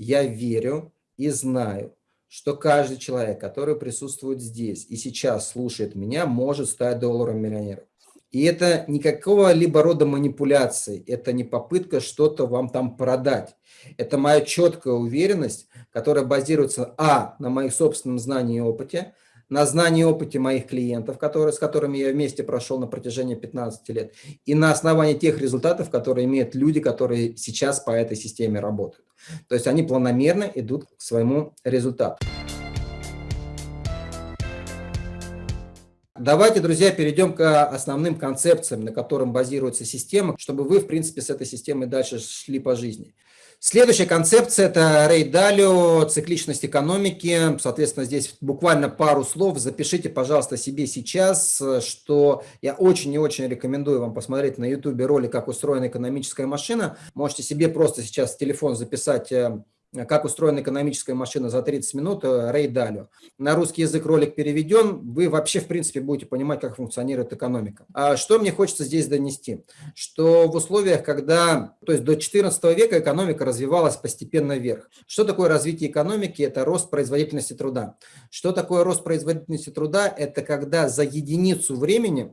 я верю и знаю, что каждый человек, который присутствует здесь и сейчас слушает меня, может стать долларом миллионером. И это никакого либо рода манипуляции, это не попытка что-то вам там продать. Это моя четкая уверенность, которая базируется, а, на моих собственном знании и опыте, на знании и опыте моих клиентов, которые, с которыми я вместе прошел на протяжении 15 лет, и на основании тех результатов, которые имеют люди, которые сейчас по этой системе работают. То есть они планомерно идут к своему результату. Давайте, друзья, перейдем к основным концепциям, на котором базируется система, чтобы вы, в принципе, с этой системой дальше шли по жизни. Следующая концепция – это Рей Далио, цикличность экономики. Соответственно, здесь буквально пару слов. Запишите, пожалуйста, себе сейчас, что я очень и очень рекомендую вам посмотреть на YouTube ролик «Как устроена экономическая машина». Можете себе просто сейчас телефон записать э, как устроена экономическая машина за 30 минут Рэй Далио. На русский язык ролик переведен, вы вообще, в принципе, будете понимать, как функционирует экономика. А что мне хочется здесь донести? Что в условиях, когда, то есть до 14 века экономика развивалась постепенно вверх. Что такое развитие экономики? Это рост производительности труда. Что такое рост производительности труда? Это когда за единицу времени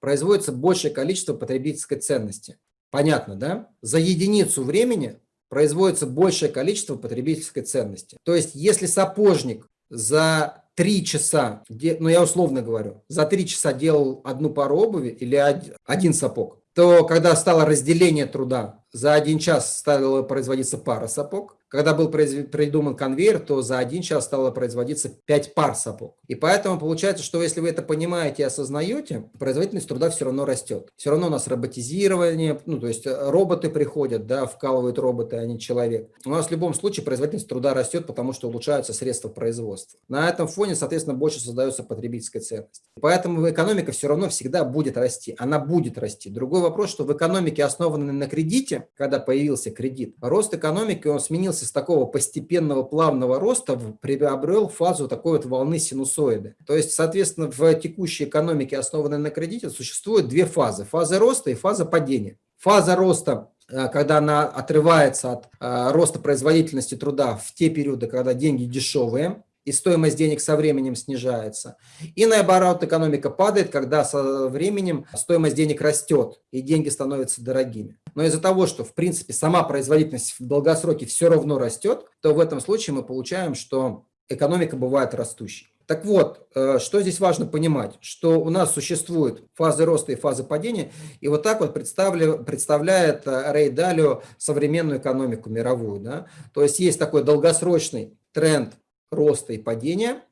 производится большее количество потребительской ценности. Понятно, да? За единицу времени производится большее количество потребительской ценности. То есть, если сапожник за три часа, ну я условно говорю, за три часа делал одну пару обуви или один сапог, то когда стало разделение труда, за один час стала производиться пара сапог, когда был придуман конвейер, то за один час стало производиться 5 пар сапог. И поэтому получается, что если вы это понимаете и осознаете, производительность труда все равно растет. Все равно у нас роботизирование, ну то есть э, роботы приходят, да, вкалывают роботы, а не человек. У нас в любом случае производительность труда растет, потому что улучшаются средства производства. На этом фоне, соответственно, больше создается потребительская ценность. Поэтому экономика все равно всегда будет расти. Она будет расти. Другой вопрос, что в экономике, основанной на кредите, когда появился кредит, рост экономики, он сменился с такого постепенного плавного роста приобрел фазу такой вот волны синусоиды. То есть, соответственно, в текущей экономике, основанной на кредите, существует две фазы. Фаза роста и фаза падения. Фаза роста э, когда она отрывается от э, роста производительности труда в те периоды, когда деньги дешевые, и стоимость денег со временем снижается. И наоборот, экономика падает, когда со временем стоимость денег растет, и деньги становятся дорогими. Но из-за того, что, в принципе, сама производительность в долгосроке все равно растет, то в этом случае мы получаем, что экономика бывает растущей. Так вот, э, что здесь важно понимать, что у нас существуют фазы роста и фазы падения, и вот так вот представляет э, Рей Далио современную экономику мировую. Да? То есть есть такой долгосрочный тренд роста и падения,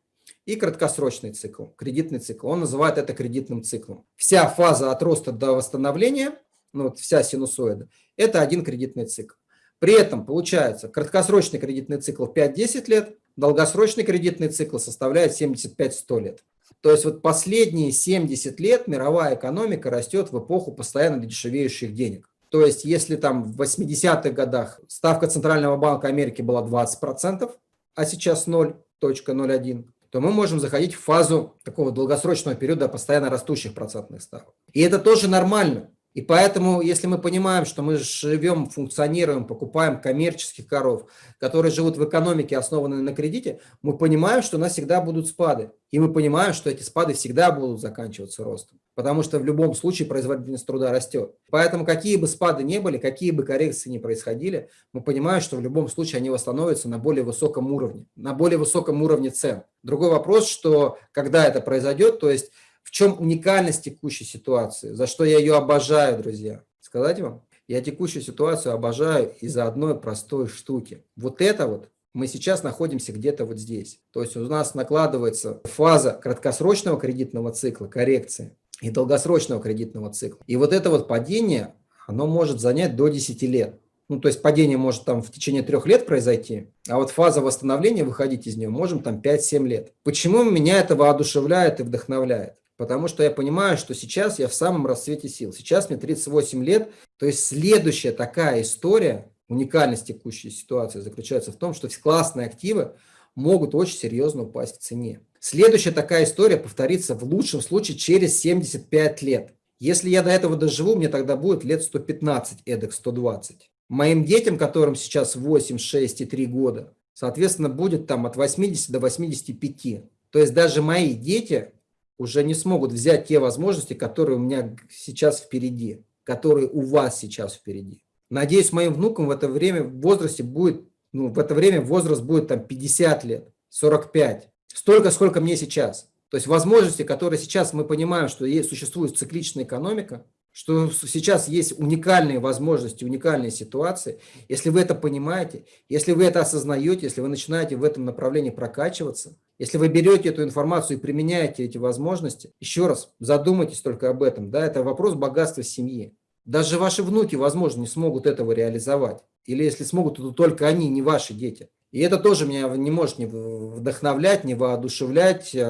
и краткосрочный цикл, кредитный цикл. Он называет это кредитным циклом. Вся фаза от роста до восстановления, ну вот вся синусоида, это один кредитный цикл. При этом получается краткосрочный кредитный цикл 5-10 лет, долгосрочный кредитный цикл составляет 75-100 лет. То есть вот последние 70 лет мировая экономика растет в эпоху постоянно дешевеющих денег. То есть если там в 80-х годах ставка Центрального банка Америки была 20%, а сейчас 0.01, то мы можем заходить в фазу такого долгосрочного периода постоянно растущих процентных ставок. И это тоже нормально. И поэтому, если мы понимаем, что мы живем, функционируем, покупаем коммерческих коров, которые живут в экономике, основанной на кредите, мы понимаем, что у нас всегда будут спады. И мы понимаем, что эти спады всегда будут заканчиваться ростом. Потому что в любом случае производительность труда растет. Поэтому какие бы спады не были, какие бы коррекции не происходили, мы понимаем, что в любом случае они восстановятся на более высоком уровне, на более высоком уровне цен. Другой вопрос, что когда это произойдет, то есть в чем уникальность текущей ситуации, за что я ее обожаю, друзья? Сказать вам? Я текущую ситуацию обожаю из-за одной простой штуки. Вот это вот мы сейчас находимся где-то вот здесь. То есть у нас накладывается фаза краткосрочного кредитного цикла, коррекции, и долгосрочного кредитного цикла. И вот это вот падение, оно может занять до 10 лет. Ну, то есть падение может там в течение трех лет произойти, а вот фаза восстановления, выходить из нее, можем там 5-7 лет. Почему меня это воодушевляет и вдохновляет? Потому что я понимаю, что сейчас я в самом расцвете сил. Сейчас мне 38 лет. То есть следующая такая история, уникальность текущей ситуации заключается в том, что классные активы могут очень серьезно упасть в цене. Следующая такая история повторится в лучшем случае через 75 лет. Если я до этого доживу, мне тогда будет лет 115, эдак 120. Моим детям, которым сейчас 8, 6 и 3 года, соответственно, будет там от 80 до 85. То есть даже мои дети уже не смогут взять те возможности, которые у меня сейчас впереди, которые у вас сейчас впереди. Надеюсь, моим внукам в это время в возрасте будет, ну, в это время возраст будет там 50 лет, 45, столько, сколько мне сейчас. То есть возможности, которые сейчас мы понимаем, что есть, существует цикличная экономика, что сейчас есть уникальные возможности, уникальные ситуации. Если вы это понимаете, если вы это осознаете, если вы начинаете в этом направлении прокачиваться, если вы берете эту информацию и применяете эти возможности, еще раз задумайтесь только об этом. Да, это вопрос богатства семьи. Даже ваши внуки, возможно, не смогут этого реализовать. Или если смогут, то только они, не ваши дети. И это тоже меня не может не вдохновлять, не воодушевлять, э,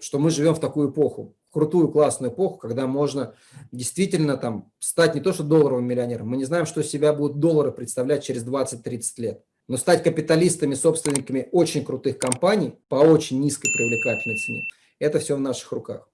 что мы живем в такую эпоху крутую, классную эпоху, когда можно действительно там стать не то что долларовым миллионером, мы не знаем, что себя будут доллары представлять через 20-30 лет, но стать капиталистами, собственниками очень крутых компаний по очень низкой привлекательной цене, это все в наших руках.